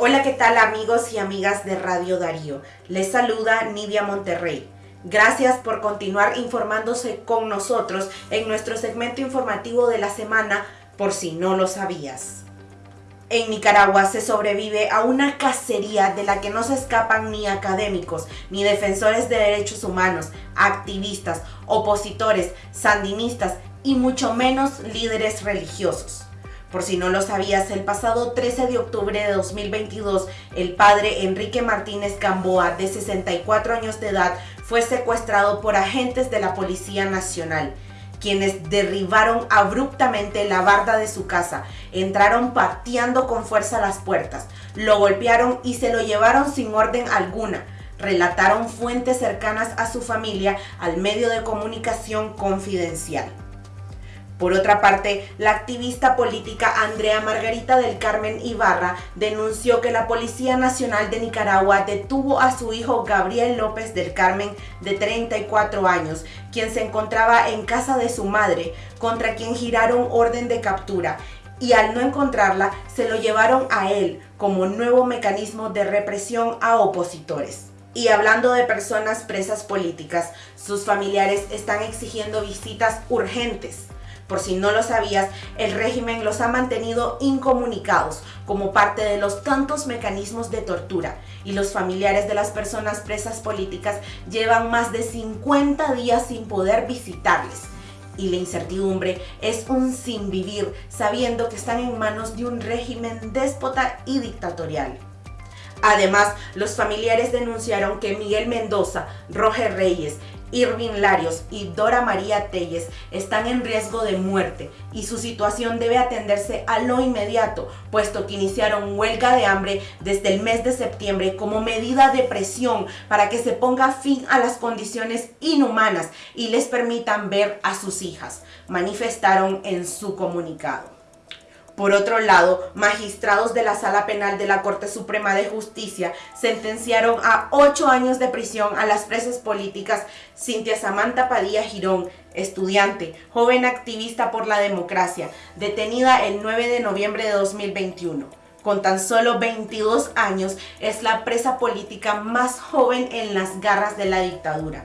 Hola, ¿qué tal amigos y amigas de Radio Darío? Les saluda Nidia Monterrey. Gracias por continuar informándose con nosotros en nuestro segmento informativo de la semana, por si no lo sabías. En Nicaragua se sobrevive a una cacería de la que no se escapan ni académicos, ni defensores de derechos humanos, activistas, opositores, sandinistas y mucho menos líderes religiosos. Por si no lo sabías, el pasado 13 de octubre de 2022, el padre Enrique Martínez Gamboa, de 64 años de edad, fue secuestrado por agentes de la Policía Nacional, quienes derribaron abruptamente la barda de su casa, entraron pateando con fuerza las puertas, lo golpearon y se lo llevaron sin orden alguna relataron fuentes cercanas a su familia al medio de comunicación confidencial. Por otra parte, la activista política Andrea Margarita del Carmen Ibarra denunció que la Policía Nacional de Nicaragua detuvo a su hijo Gabriel López del Carmen de 34 años, quien se encontraba en casa de su madre, contra quien giraron orden de captura y al no encontrarla se lo llevaron a él como nuevo mecanismo de represión a opositores. Y hablando de personas presas políticas, sus familiares están exigiendo visitas urgentes por si no lo sabías, el régimen los ha mantenido incomunicados como parte de los tantos mecanismos de tortura y los familiares de las personas presas políticas llevan más de 50 días sin poder visitarles. Y la incertidumbre es un sin vivir sabiendo que están en manos de un régimen déspota y dictatorial. Además, los familiares denunciaron que Miguel Mendoza, Roger Reyes Irving Larios y Dora María Telles están en riesgo de muerte y su situación debe atenderse a lo inmediato, puesto que iniciaron huelga de hambre desde el mes de septiembre como medida de presión para que se ponga fin a las condiciones inhumanas y les permitan ver a sus hijas, manifestaron en su comunicado. Por otro lado, magistrados de la Sala Penal de la Corte Suprema de Justicia sentenciaron a ocho años de prisión a las presas políticas Cintia Samantha Padilla Girón, estudiante, joven activista por la democracia, detenida el 9 de noviembre de 2021 con tan solo 22 años, es la presa política más joven en las garras de la dictadura.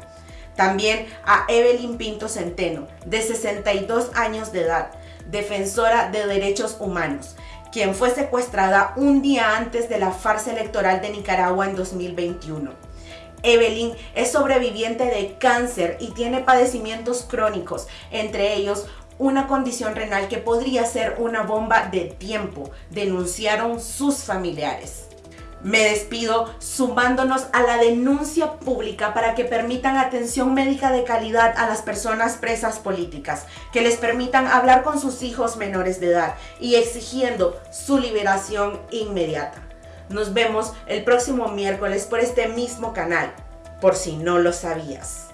También a Evelyn Pinto Centeno, de 62 años de edad, defensora de derechos humanos, quien fue secuestrada un día antes de la farsa electoral de Nicaragua en 2021. Evelyn es sobreviviente de cáncer y tiene padecimientos crónicos, entre ellos una condición renal que podría ser una bomba de tiempo, denunciaron sus familiares. Me despido sumándonos a la denuncia pública para que permitan atención médica de calidad a las personas presas políticas, que les permitan hablar con sus hijos menores de edad y exigiendo su liberación inmediata. Nos vemos el próximo miércoles por este mismo canal, por si no lo sabías.